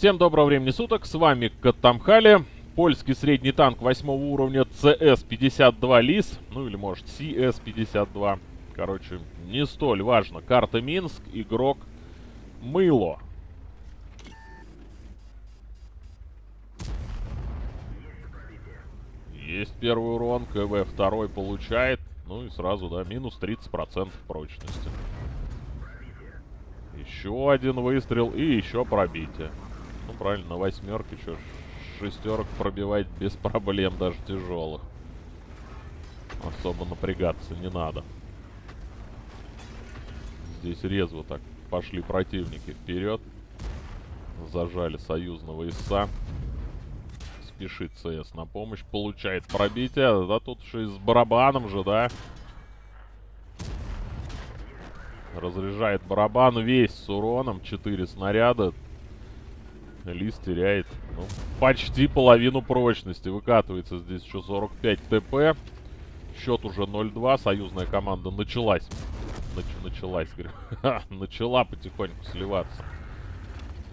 Всем доброго времени суток, с вами Катамхали. Польский средний танк 8 уровня CS-52 ЛИС, ну или может CS-52. Короче, не столь важно. Карта Минск, игрок Мыло. Есть первый урон, КВ второй получает. Ну и сразу, да, минус 30% прочности. Еще один выстрел и еще пробитие. Правильно, на восьмерке что шестерок пробивать без проблем, даже тяжелых. Особо напрягаться не надо. Здесь резво так пошли противники вперед. Зажали союзного ИСа. Спешит ЦС на помощь. Получает пробитие. Да тут же и с барабаном же, да? Разряжает барабан весь с уроном. 4 снаряда. Лис теряет ну, почти половину прочности. Выкатывается здесь еще 45 ТП. Счет уже 0-2. Союзная команда началась. Нач началась, говорю. Начала потихоньку сливаться.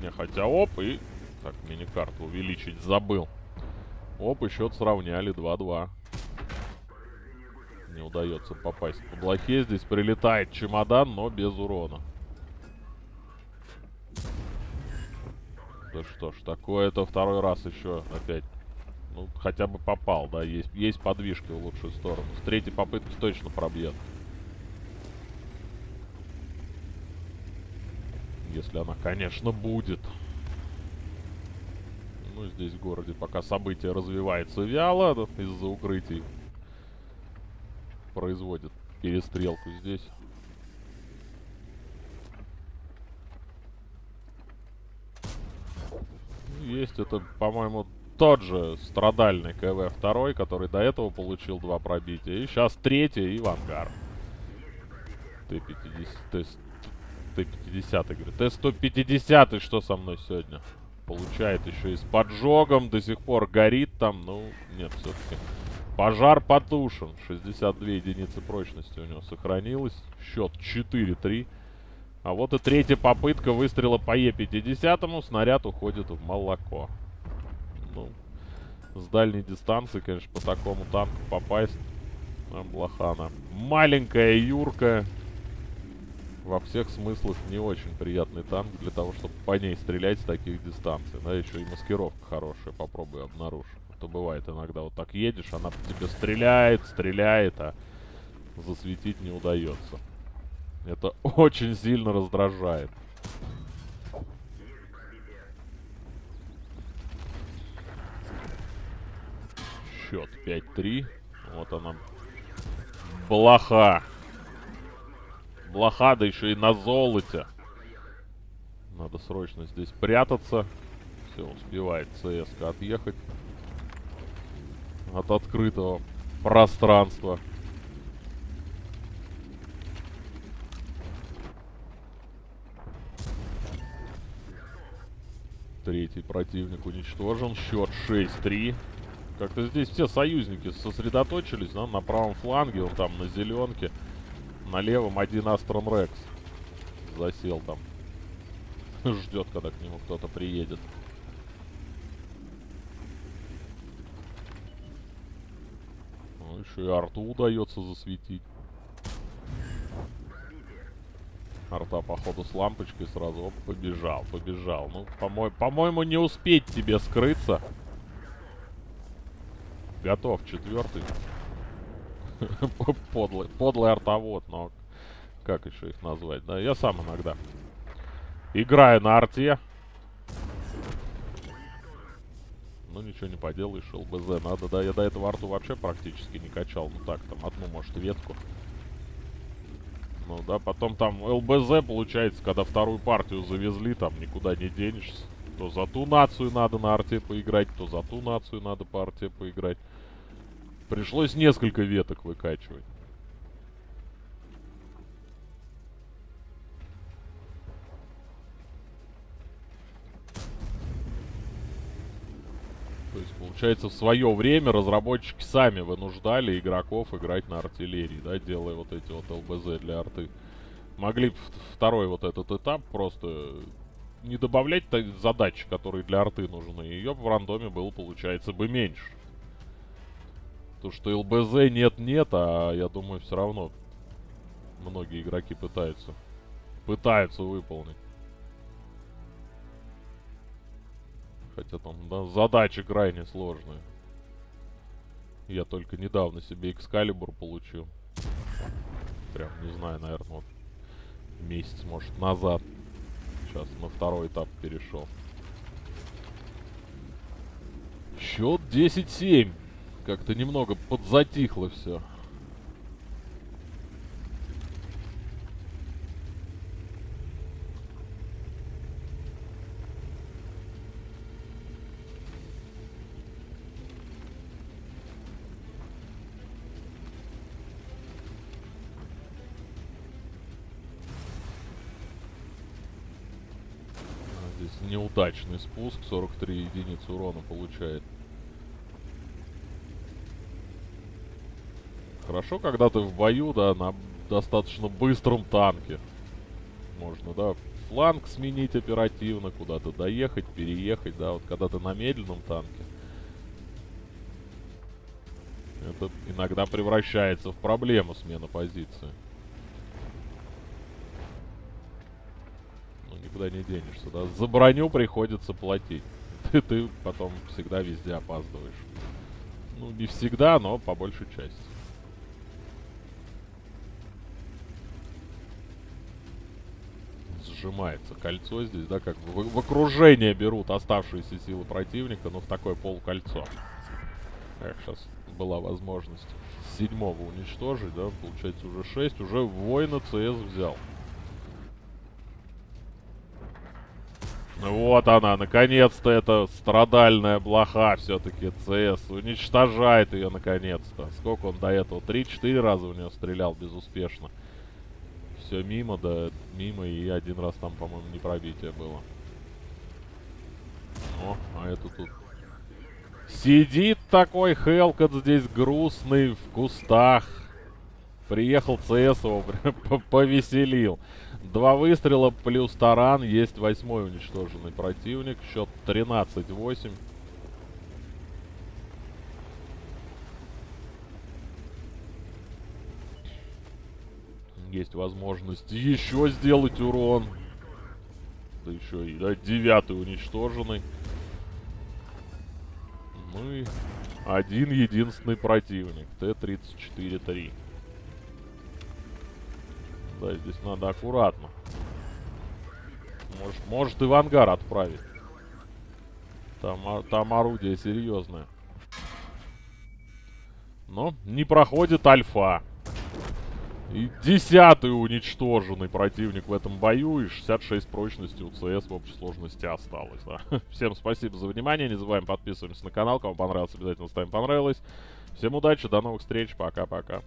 Не, хотя оп, и... Так, мини-карту увеличить забыл. Оп, и счет сравняли 2-2. Не удается попасть по блохе. Здесь прилетает чемодан, но без урона. Да что ж, такое-то второй раз еще опять. Ну, хотя бы попал, да, есть, есть подвижки в лучшую сторону. С третьей попытки точно пробьет. Если она, конечно, будет. Ну, здесь в городе пока событие развивается вяло, из-за укрытий. Производит перестрелку здесь. Есть. Это, по-моему, тот же страдальный КВ-2, который до этого получил два пробития. И сейчас третий и в ангар. Т-50, Т-50, говорю. Т-150, что со мной сегодня? Получает еще и с поджогом, до сих пор горит там. Ну, нет, все-таки. Пожар потушен. 62 единицы прочности у него сохранилось. Счет 4-3. А вот и третья попытка выстрела по Е-50. Снаряд уходит в молоко. Ну, с дальней дистанции, конечно, по такому танку попасть. Блохана. Маленькая Юрка. Во всех смыслах не очень приятный танк для того, чтобы по ней стрелять с таких дистанций. Да, еще и маскировка хорошая. Попробуй обнаружь. А то бывает иногда вот так едешь, она по тебе стреляет, стреляет, а засветить не удается. Это очень сильно раздражает. Счет 5-3. Вот она. Блоха. Блоха, да еще и на золоте. Надо срочно здесь прятаться. Все, успевает ЦС отъехать от открытого пространства. Третий противник уничтожен. Счет 6-3. Как-то здесь все союзники сосредоточились да, на правом фланге. Он там на зеленке. На левом один Астрон Рекс. Засел там. Ждет, когда к нему кто-то приедет. Ну, еще и арту удается засветить. Арта, походу, с лампочкой сразу. Оп, побежал, побежал. Ну, по-моему, по не успеть тебе скрыться. Готов, четвертый. подлый, подлый артовод, но как еще их назвать? Да, я сам иногда играю на арте. Ну, ничего не поделаешь, ЛБЗ надо, да. Я до этого арту вообще практически не качал. Ну, так, там, одну, может, ветку. Ну да, потом там ЛБЗ получается, когда вторую партию завезли, там никуда не денешься. То за ту нацию надо на арте поиграть, то за ту нацию надо по арте поиграть. Пришлось несколько веток выкачивать. То есть, получается, в свое время разработчики сами вынуждали игроков играть на артиллерии, да, делая вот эти вот ЛБЗ для арты. Могли второй вот этот этап просто не добавлять задачи, которые для арты нужны, ее в рандоме было, получается, бы меньше. То, что ЛБЗ нет-нет, а я думаю, все равно многие игроки пытаются. Пытаются выполнить. Хотя там, да, задачи крайне сложные. Я только недавно себе экскалибур получил. Прям, не знаю, наверное, вот месяц, может, назад. Сейчас на второй этап перешел. Счет 10-7. Как-то немного подзатихло все. Здесь неудачный спуск, 43 единицы урона получает. Хорошо, когда ты в бою, да, на достаточно быстром танке. Можно, да, фланг сменить оперативно, куда-то доехать, переехать, да, вот когда ты на медленном танке. Это иногда превращается в проблему смена позиции. Никуда не денешься, да. За броню приходится платить. Ты, ты потом всегда везде опаздываешь. Ну, не всегда, но по большей части. Сжимается кольцо здесь, да, как в, в окружение берут оставшиеся силы противника, но в такое полукольцо. Эх, сейчас была возможность седьмого уничтожить, да, получается уже 6, уже воина ЦС взял. Вот она, наконец-то эта страдальная блоха все-таки ЦС уничтожает ее наконец-то. Сколько он до этого? Три-четыре раза у нее стрелял безуспешно. Все мимо, да, мимо, и один раз там, по-моему, не пробитие было. О, а это тут... Сидит такой Хелкот здесь грустный в кустах. Приехал ЦС его повеселил. Два выстрела плюс таран. Есть восьмой уничтоженный противник. Счет 13-8. Есть возможность еще сделать урон. Да еще и да, девятый уничтоженный. Ну и один единственный противник. Т-34-3. Да, здесь надо аккуратно. Может, может и в ангар отправить. Там, там орудие серьезное. Но не проходит альфа. И десятый уничтоженный противник в этом бою. И 66 прочности у ЦС в общей сложности осталось. Да. Всем спасибо за внимание. Не забываем подписываться на канал. Кому понравилось, обязательно ставим понравилось. Всем удачи, до новых встреч. Пока-пока.